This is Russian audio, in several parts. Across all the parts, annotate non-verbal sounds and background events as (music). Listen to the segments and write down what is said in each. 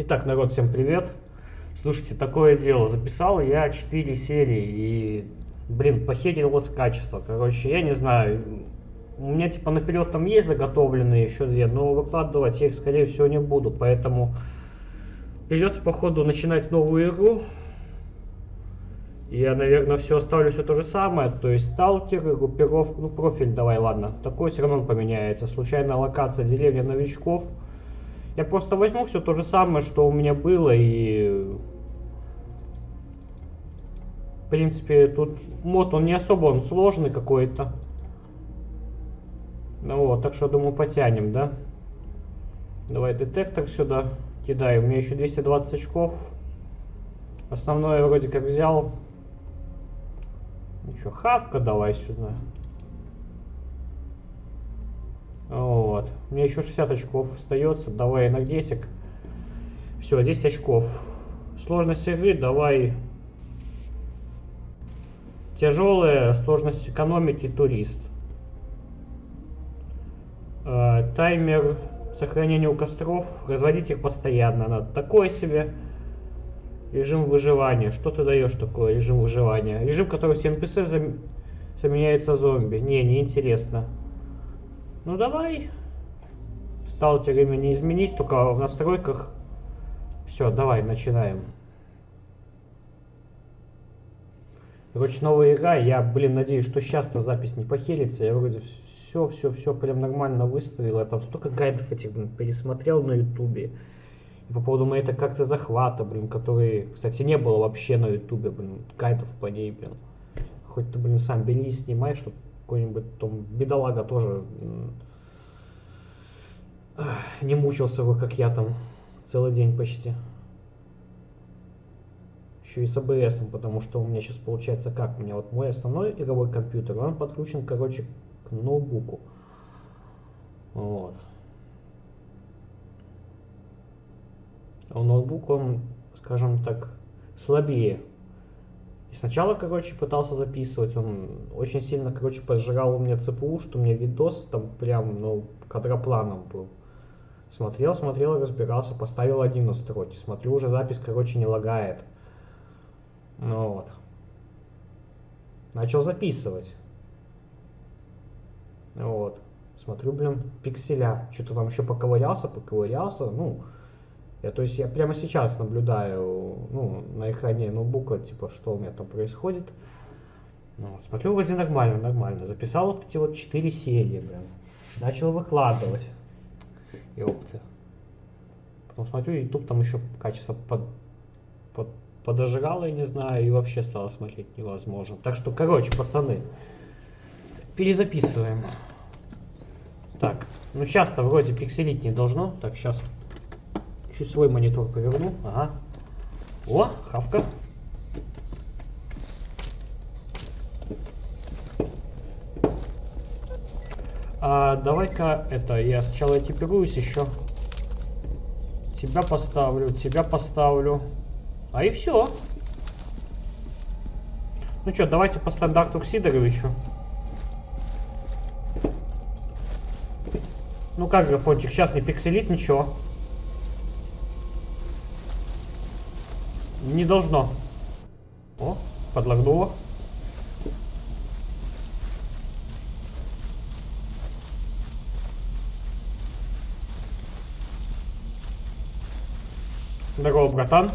Итак, народ, всем привет. Слушайте, такое дело. Записал я 4 серии и, блин, похерилось качество. Короче, я не знаю. У меня типа наперед там есть заготовленные еще две, но выкладывать я их, скорее всего, не буду. Поэтому придется, походу, начинать новую игру. Я, наверное, все оставлю все то же самое. То есть сталкер, группировка, ну профиль давай, ладно. Такой все равно поменяется. Случайная локация деревня новичков. Я просто возьму все то же самое, что у меня было, и... В принципе, тут мод, он не особо, он сложный какой-то. Ну вот, так что, думаю, потянем, да? Давай детектор сюда кидай. У меня еще 220 очков. Основное вроде как взял. Что, хавка давай сюда. Вот. Меня еще 60 очков остается. Давай энергетик. Все, 10 очков. Сложность игры давай тяжелая, сложность экономики, турист. Э, таймер сохранения у костров. Разводить их постоянно надо. Такое себе. Режим выживания. Что ты даешь такое, режим выживания? Режим, который все NPC заменяется зомби. Не, не интересно. Ну давай. Сталкерами не изменить, только в настройках. Все, давай, начинаем. Короче, новая игра. Я, блин, надеюсь, что сейчас-то запись не похерится. Я вроде все, все, все прям нормально выставил. Я там столько гайдов этих, блин, пересмотрел на ютубе. По поводу моей как-то захвата, блин, который, кстати, не было вообще на ютубе, блин, гайдов по ней, блин. Хоть ты, блин, сам бери и снимай, чтобы какой-нибудь там бедолага тоже не мучился бы, как я там, целый день почти. Еще и с АБС, потому что у меня сейчас получается как? У меня вот мой основной игровой компьютер, он подключен, короче, к ноутбуку. Вот. А ноутбук, он, скажем так, слабее и сначала, короче, пытался записывать, он очень сильно, короче, поджигал у меня ЦПУ, что у меня видос там прям, ну, кадропланом был. Смотрел, смотрел, разбирался, поставил один настройки. Смотрю, уже запись, короче, не лагает. Ну вот. Начал записывать. Вот. Смотрю, блин, пикселя. Что-то там еще поковырялся, поковырялся. Ну, я, то есть я прямо сейчас наблюдаю ну, на экране ноутбука, типа, что у меня там происходит. Ну, смотрю, вроде нормально, нормально. Записал вот эти вот четыре серии, блин. Начал выкладывать. И опыты. Потом смотрю, YouTube там еще качество под, под, подожрало, я не знаю, и вообще стало смотреть невозможно. Так что, короче, пацаны, перезаписываем. Так, ну сейчас-то вроде пикселить не должно. Так, сейчас Чуть свой монитор поверну. Ага. О, хавка. А, Давай-ка это, я сначала экипируюсь еще. Тебя поставлю, тебя поставлю. А и все. Ну что, давайте по стандарту к Сидоровичу. Ну как, графончик, сейчас не пикселит ничего. Не должно. О, подлагнуло. Братан.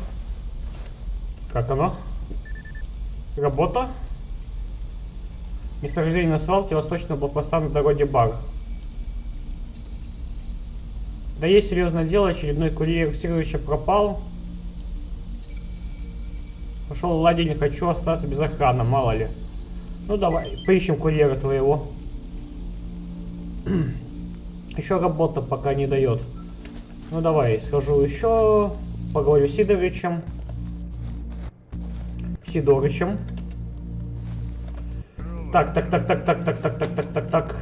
Как оно? Работа? Месторождение на свалке восточного блокпоста на дороге Бар. Да есть серьезное дело, очередной курьер Сировича пропал. Пошел ладе, не хочу остаться без охраны, мало ли. Ну давай, поищем курьера твоего. еще работа пока не дает. Ну давай, схожу еще, поговорю с Сидорычем. Сидорычем. Так, так, так, так, так, так, так, так, так, так, так.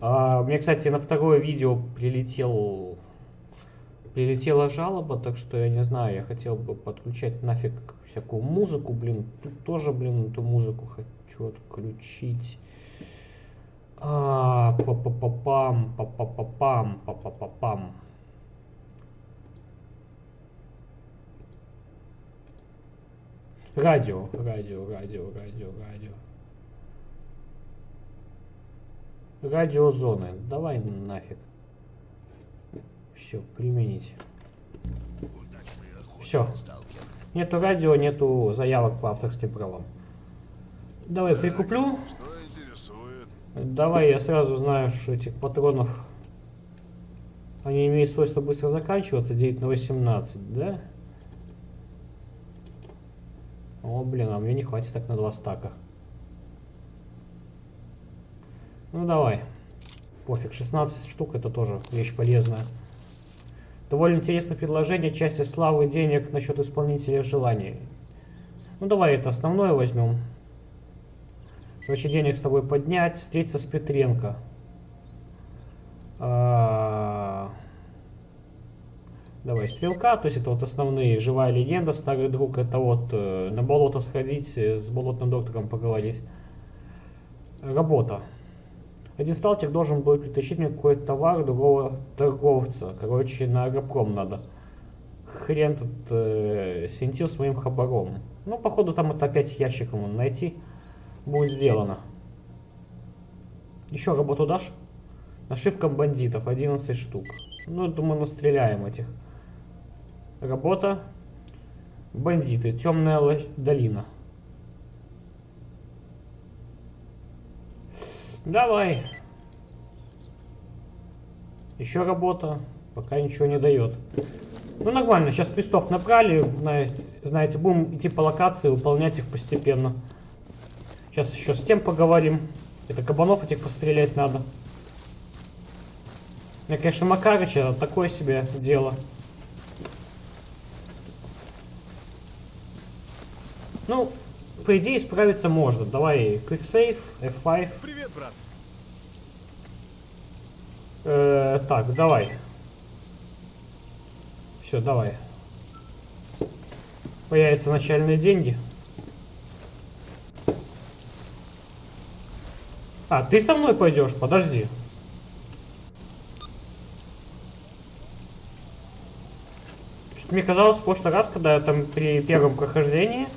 А, мне, кстати, на второе видео прилетел прилетела жалоба, так что я не знаю, я хотел бы подключать нафиг всякую музыку, блин, тут тоже, блин, эту музыку хочу отключить. А, па па па пам па па па пам па па па пам Радио, радио, радио, радио, радио. Радиозоны. Давай нафиг. Все, применить. Все. Нету радио, нету заявок по авторским правам. Давай прикуплю. Давай я сразу знаю, что этих патронов они имеют свойство быстро заканчиваться, 9 на 18, да? О, блин, а мне не хватит так на два стака. Ну давай. Пофиг, 16 штук это тоже вещь полезная. Довольно интересное предложение, части славы, денег насчет исполнителя желаний. Ну давай это основное возьмем. Короче, денег с тобой поднять, встретиться с Петренко. А, Давай, стрелка, то есть это вот основные, живая легенда, старый друг, это вот э, на болото сходить, э, с болотным доктором поговорить. Работа. Один сталкер должен был притащить мне какой-то товар другого торговца. Короче, на агропром надо. Хрен тут э, синтил с хабаром. Ну, походу, там это опять ящиком найти будет сделано. Еще работу дашь? Нашивка бандитов, 11 штук. Ну, думаю, настреляем этих. Работа. Бандиты. Темная долина. Давай. Еще работа. Пока ничего не дает. Ну нормально, сейчас крестов набрали, знаете, будем идти по локации, выполнять их постепенно. Сейчас еще с тем поговорим. Это кабанов этих пострелять надо. Я, конечно, Макарыч, это такое себе дело. Ну, по идее, справиться можно. Давай, Quick Save, F5. Привет, брат. Э, так, давай. Все, давай. Появятся начальные деньги. А, ты со мной пойдешь? Подожди. Что-то мне казалось, в прошлый раз, когда я там при первом прохождении,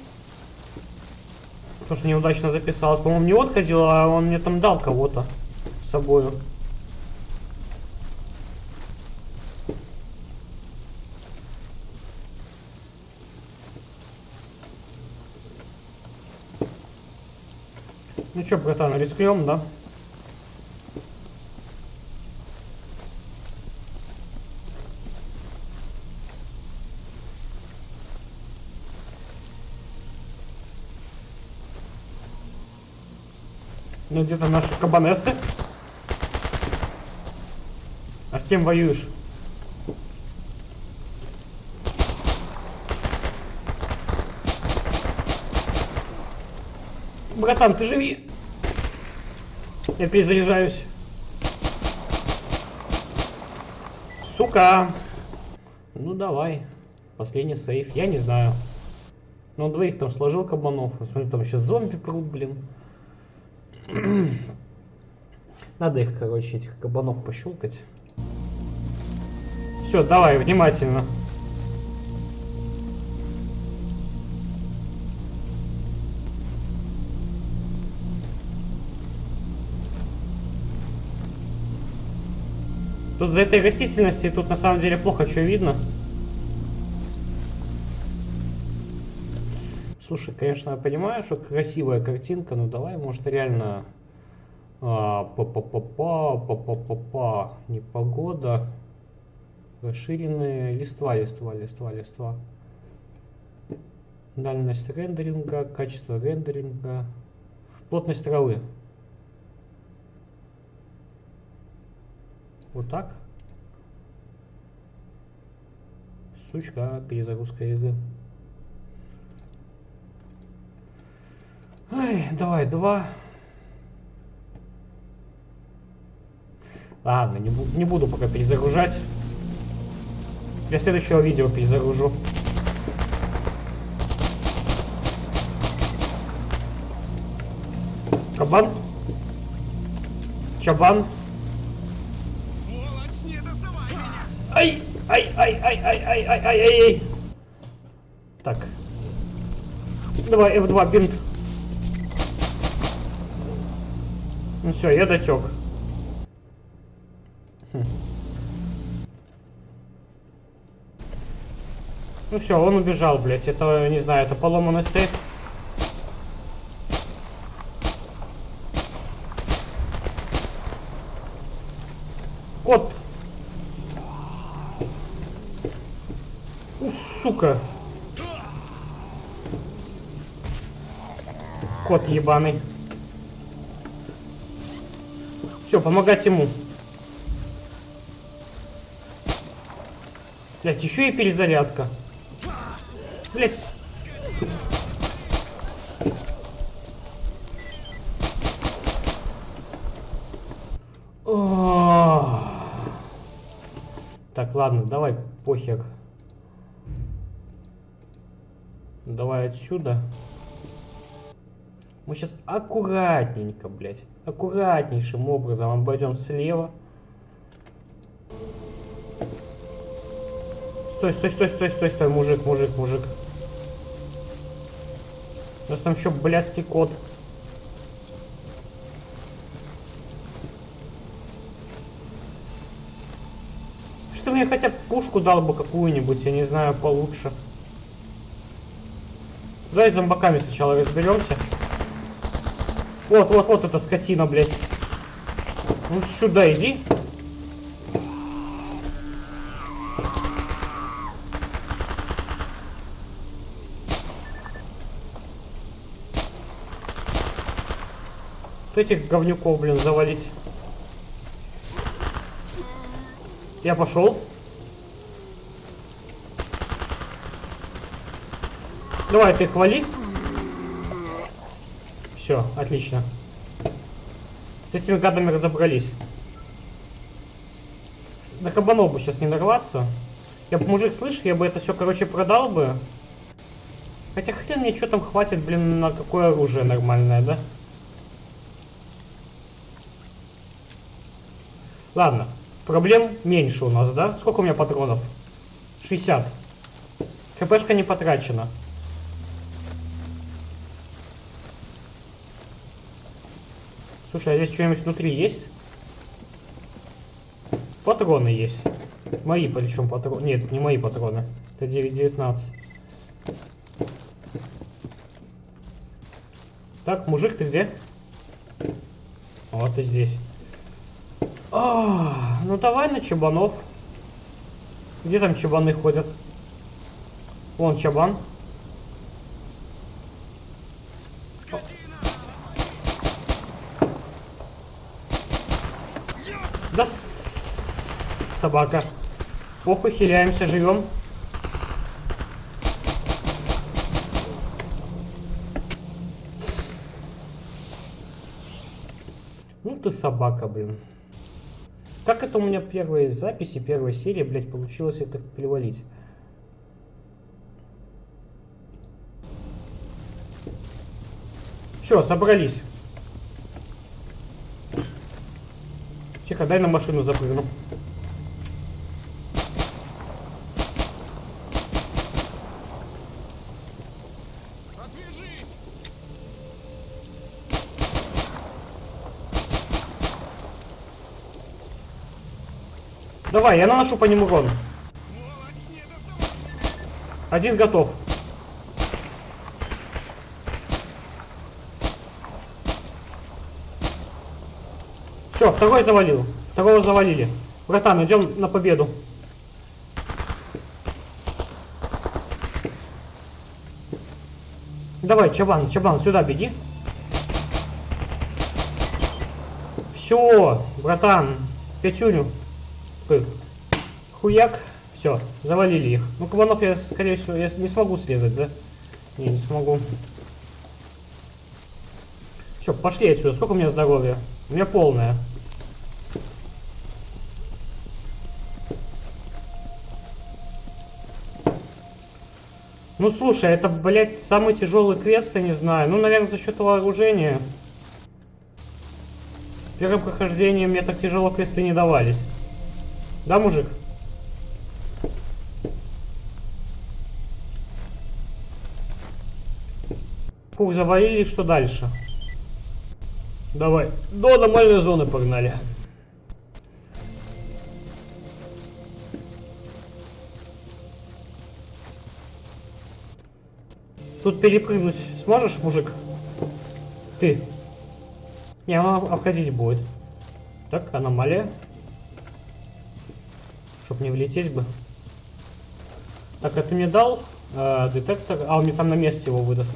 что неудачно записалась, по-моему, не он ходил, а он мне там дал кого-то с собою. Ну чё, братан, рискнем, да? Ну где-то наши кабанесы. А с кем воюешь? Братан, ты живи. Я перезаряжаюсь. Сука. Ну давай. Последний сейф. Я не знаю. Ну, двоих там сложил кабанов. Я смотрю, там еще зомби прут, блин. (clears throat) Надо их, короче, этих кабанов пощелкать. Все, давай, внимательно. Тут за этой растительности тут на самом деле плохо что видно. Слушай, конечно, я понимаю, что красивая картинка, но давай, может, реально па-па-па-па, па-па-па-па, непогода, расширенные листва, листва, листва, листва. Дальность рендеринга, качество рендеринга, плотность травы. Вот так. Сучка, перезагрузка игры. Ай, давай, два. Ладно, не, не буду пока перезагружать. Для следующего видео перезагружу. Чабан? Чабан? Сволочь, не доставай меня! Ай! Ай, ай, ай, ай, ай, ай, ай, ай, ай. Так. Давай, F2, бинт. Ну все, я дотек. Хм. Ну все, он убежал, блядь. Это, не знаю, это поломанный сейф. Кот. У, сука. Кот ебаный. Все, помогать ему. Блять, еще и перезарядка. Блять. Так, ладно, давай, похер. Давай отсюда. Мы сейчас аккуратненько, блядь, аккуратнейшим образом обойдем слева. Стой, стой, стой, стой, стой, стой, мужик, мужик, мужик. У нас там еще блядский кот. Что мне хотя бы пушку дал бы какую-нибудь, я не знаю, получше. Давай с зомбаками сначала разберемся. Вот, вот, вот эта скотина, блядь. Ну сюда иди. этих говнюков, блин, завалить. Я пошел. Давай, ты хвали. Все, отлично. С этими гадами разобрались. На кабанов бы сейчас не нарваться. Я бы, мужик, слышь, я бы это все, короче, продал бы. Хотя хрен мне что там хватит, блин, на какое оружие нормальное, да? Ладно, проблем меньше у нас, да? Сколько у меня патронов? 60. КПшка не потрачена. Слушай, а здесь что-нибудь внутри есть? Патроны есть. Мои причем патроны. Нет, не мои патроны. Это 9.19. Так, мужик, ты где? Вот ты здесь. А, ну давай на чабанов. Где там чабаны ходят? Вон чабан. Да собака. Похуй, хиляемся, живем. Ну ты собака, блин. Как это у меня первые записи, первая серия, блядь, получилось это перевалить? Все, собрались. Тихо, дай на машину запрыгну. Давай, я наношу по нему урон. Один готов. Все, второй завалил. Второго завалили. Братан, идем на победу. Давай, Чабан, Чабан, сюда беги. Все, братан, пятюню. Хуяк. Все, завалили их. Ну, кабанов я, скорее всего, я не смогу срезать, да? Не, не смогу. Все, пошли отсюда. Сколько у меня здоровья? У меня полное. Ну, слушай, это, блядь, самый тяжелый квест, я не знаю. Ну, наверное, за счет вооружения. В первом прохождении мне так тяжело квесты не давались. Да, мужик? Фух, завалили, что дальше? Давай, до аномальной зоны погнали. Тут перепрыгнуть сможешь, мужик? Ты. Не, он обходить будет. Так, аномалия. Чтоб не влететь бы. Так, ты мне дал э, детектор? А, он мне там на месте его выдаст.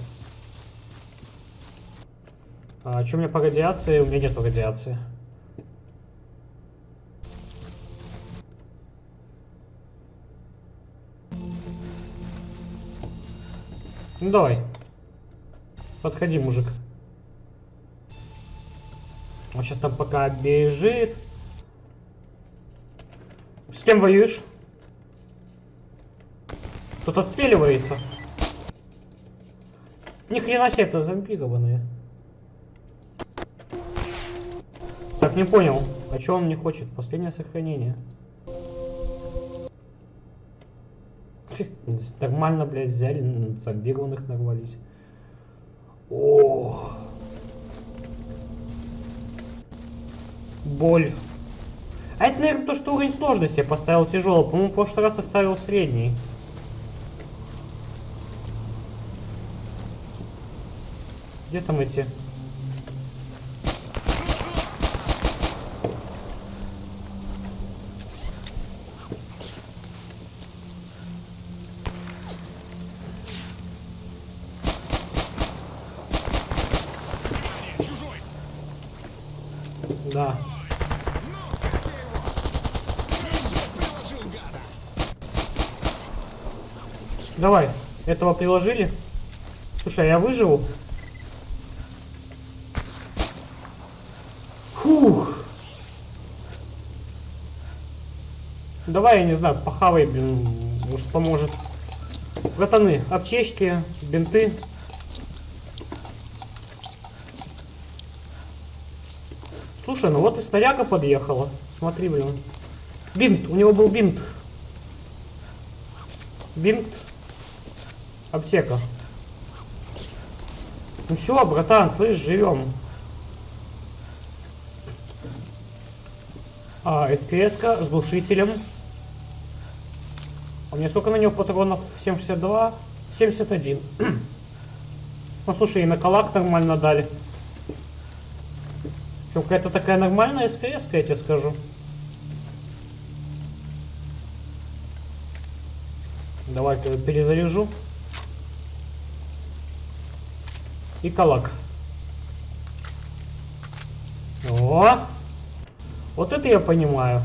А что у меня по радиации? У меня нет радиации. Ну давай. Подходи, мужик. Он сейчас там пока бежит. С кем воюешь? Тут отстреливается. Ни хрена себе это зомбированные. Так, не понял. А что он не хочет? Последнее сохранение. Нормально, блядь, взяли, зомбированных нарвались. Ох. Боль. А это, наверное, то, что уровень сложности я поставил тяжелый. По-моему, в прошлый раз оставил средний. Где там эти? Да. Давай, этого приложили. Слушай, а я выживу? Фух. Давай, я не знаю, похавай, может поможет. Братаны, аптечки, бинты. Слушай, ну вот и снаряга подъехала. Смотри, блин. Бинт, у него был бинт. Бинт. Аптека. Ну все, братан, слышь, живем. А, СКС с глушителем. А мне сколько на него патронов? 762? 71. (clears throat) ну слушай, и на калак нормально дали. Какая-то такая нормальная СКС, я тебе скажу. Давай-ка перезаряжу. И калак. О! Вот это я понимаю.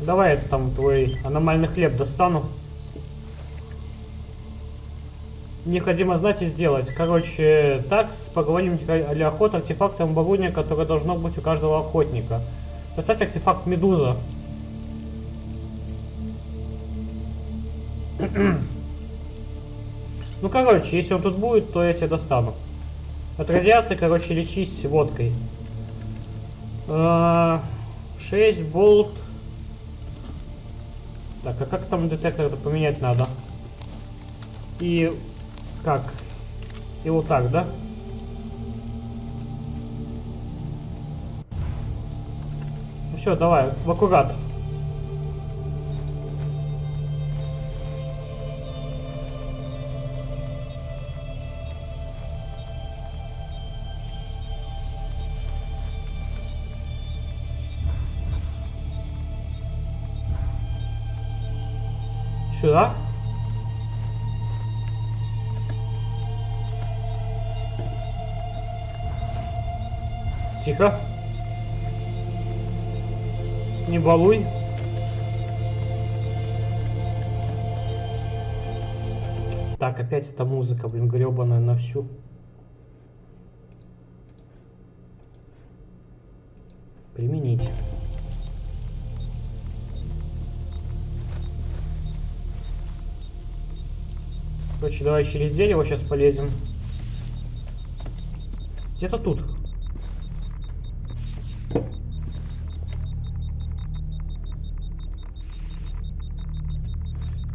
Давай я там твой аномальный хлеб достану. Необходимо знать и сделать. Короче, так, поговорим для охоты артефактом оборудования, которое должно быть у каждого охотника. Достать артефакт Медуза. (clears throat) ну, короче, если он тут будет, то я тебя достану. От радиации, короче, лечись водкой. 6 а, болт. Так, а как там детектор это поменять надо? И как? И вот так, да? Ну все, давай, в аккурат. Тихо. Не балуй. Так, опять эта музыка, блин, гребаная на всю. Применить. Короче, давай через дерево сейчас полезем. Где-то тут.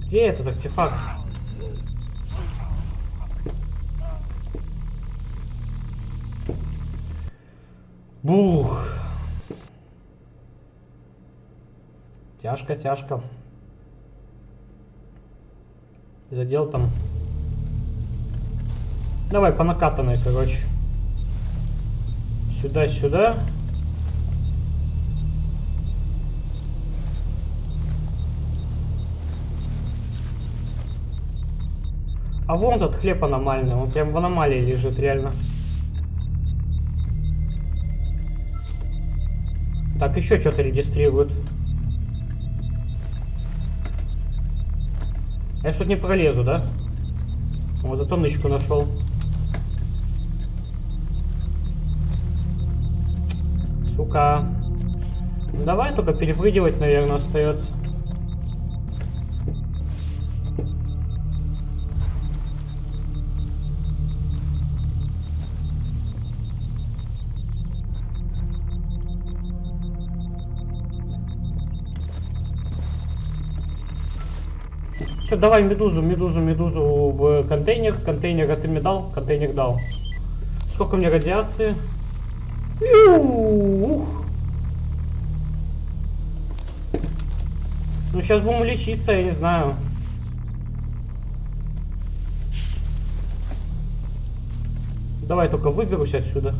Где этот артефакт? Бух. Тяжко, тяжко. Задел там. Давай по накатанной, короче. Сюда, сюда. А вон этот хлеб аномальный, он прям в аномалии лежит, реально. Так, еще что-то регистрируют. Я что-то не пролезу, да? Вот зато нычку нашел. Сука. Давай только перепрыгивать, наверное, остается. Все, давай медузу, медузу, медузу в контейнер. Контейнер ты мне дал? Контейнер дал. Сколько мне радиации? Ух. Ну, сейчас будем лечиться, я не знаю. Давай только выберусь отсюда.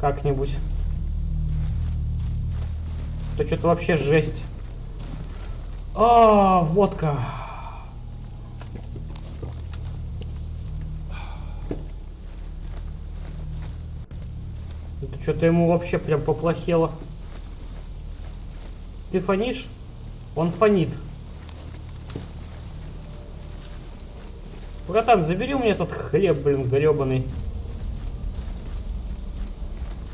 Как-нибудь. Это что-то вообще жесть. А, водка. Это что-то ему вообще прям поплохело. Ты фонишь? Он фонит. Братан, забери у меня этот хлеб, блин, гребаный.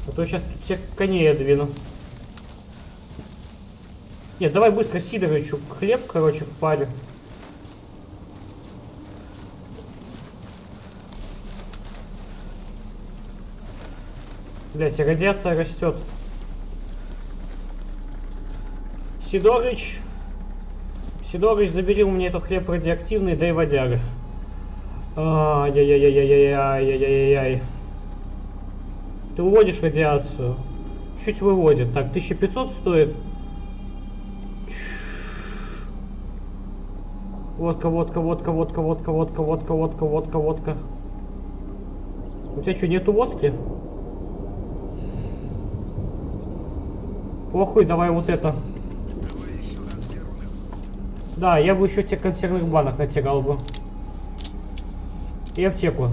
А то сейчас тут всех коней я двину. Нет, давай быстро Сидоровичу хлеб, короче, в паре. Блять, радиация растет. Сидорыч. Сидорыч, забери у меня этот хлеб радиоактивный, дай водяры. Ай-яй-яй-яй-яй-яй-яй-яй-яй. Ты уводишь радиацию. Чуть выводит. Так, 1500 стоит. Водка, водка, водка, водка, водка, водка, водка, водка, водка, водка. У тебя что, нету водки? Похуй, давай вот это. Да, я бы еще те консервных банок натягал бы. И аптеку.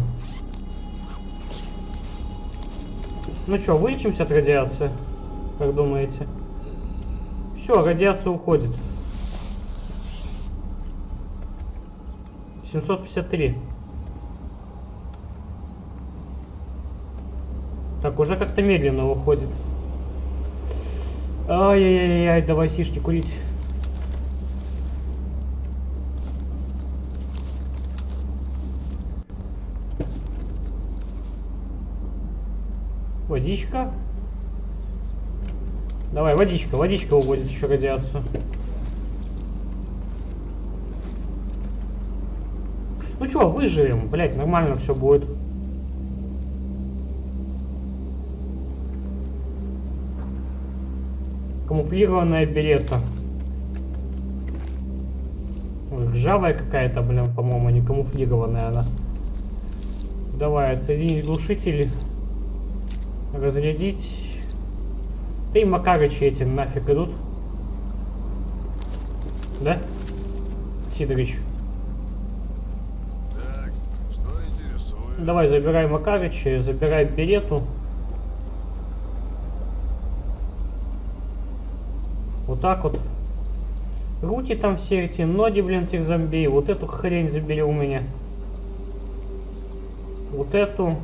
Ну что, вылечимся от радиации? Как думаете? Все, радиация уходит. 753. Так, уже как-то медленно уходит. Ай-яй-яй-яй, давай сишки курить. Водичка. Давай, водичка, водичка уводит еще радиацию. Ну что, выживем, блять, нормально все будет. Камуфлированная берета. Ржавая какая-то, блин, по-моему, не камуфлированная она. Давай, отсоединить глушитель. Разрядить. Да и Макарычи эти нафиг идут. Да? Сидорыч. Давай, забирай Макарыча, забирай Берету. Вот так вот. Руки там все эти, ноги, блин, этих зомби. Вот эту хрень забери у меня. Вот эту.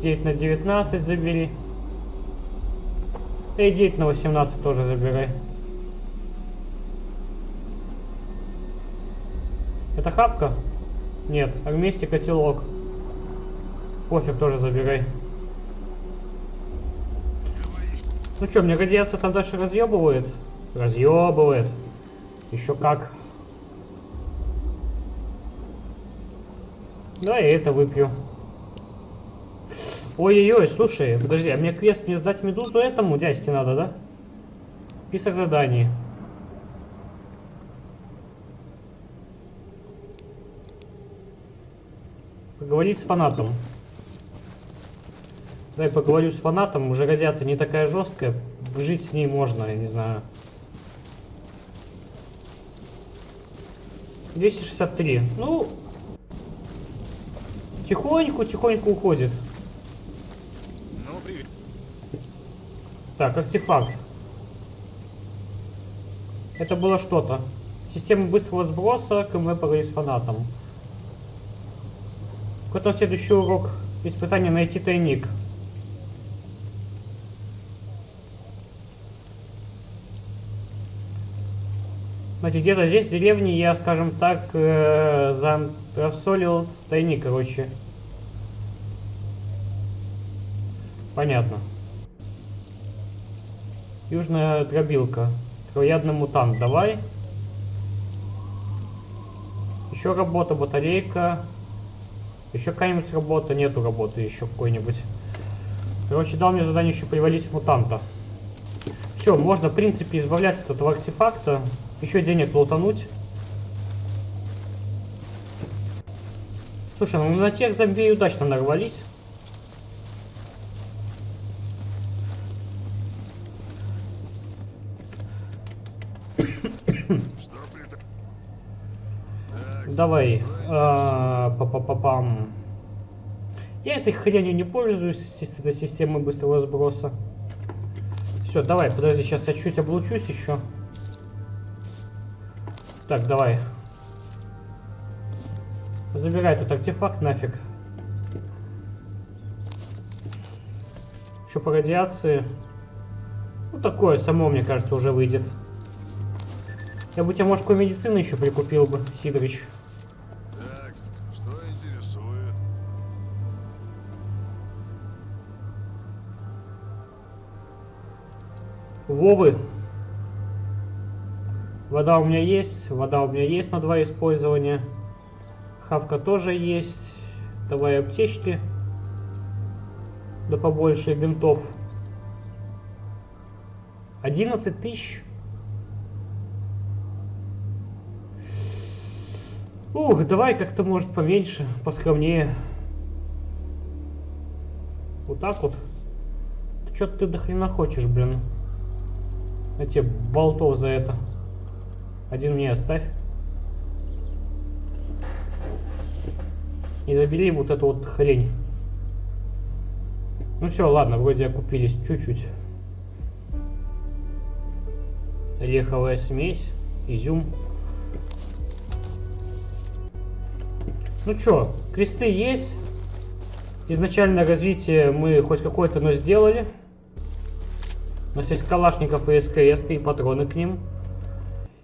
9 на 19 забери. И 9 на 18 тоже забирай. Это хавка? Нет, армейский котелок. Пофиг, тоже забирай. Ну что, мне радиация там дальше разъебывает? Разъебывает. Еще как. Да, я это выпью. Ой-ой-ой, слушай, подожди, а мне квест не сдать медузу этому дядьке надо, да? Список заданий. Поговори с фанатом. Дай поговорю с фанатом, уже радиация не такая жесткая, жить с ней можно, я не знаю. 263. Ну, тихоньку, тихоньку уходит. Ну, привет. Так, артефакт. Это было что-то. Система быстрого сброса, КМ поговори с фанатом. Какой там следующий урок? Испытание найти тайник. Смотрите, где-то здесь, в деревне, я, скажем так, э, заантрасолил тайник, короче. Понятно. Южная дробилка. Троядный мутант, давай. Еще работа, батарейка. Еще какая-нибудь работа, нету работы еще какой-нибудь. Короче, дал мне задание еще привалить мутанта. Все, можно, в принципе, избавляться от этого артефакта. Еще денег лутануть. Слушай, ну на тех зомби удачно нарвались. Что при... Так, Давай. а, Па-па-па-пам. Я этой хренью не пользуюсь, с этой системой быстрого сброса. Все, давай, подожди, сейчас я чуть облучусь еще. Так, давай. Забирай этот артефакт нафиг. Еще по радиации. Ну, такое само, мне кажется, уже выйдет. Я бы тебе, может, какой медицины еще прикупил бы, Сидорыч. так, что интересует? Вовы. Вода у меня есть, вода у меня есть на два использования. Хавка тоже есть. Давай аптечки. Да побольше бинтов. 11 тысяч. Ух, давай как-то может поменьше, поскромнее. Вот так вот. Что ты до хрена хочешь, блин? На тебе болтов за это. Один мне оставь. И забери вот эту вот хрень. Ну все, ладно, вроде окупились чуть-чуть. Ореховая смесь, изюм. Ну чё, кресты есть. Изначальное развитие мы хоть какое-то, но сделали. У нас есть калашников и СКС и патроны к ним.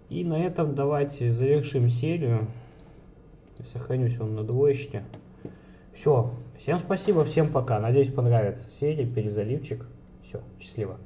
И на этом давайте завершим серию. Сохранюсь он на двоечке. Все. Всем спасибо, всем пока. Надеюсь понравится серия, перезаливчик. Все, счастливо.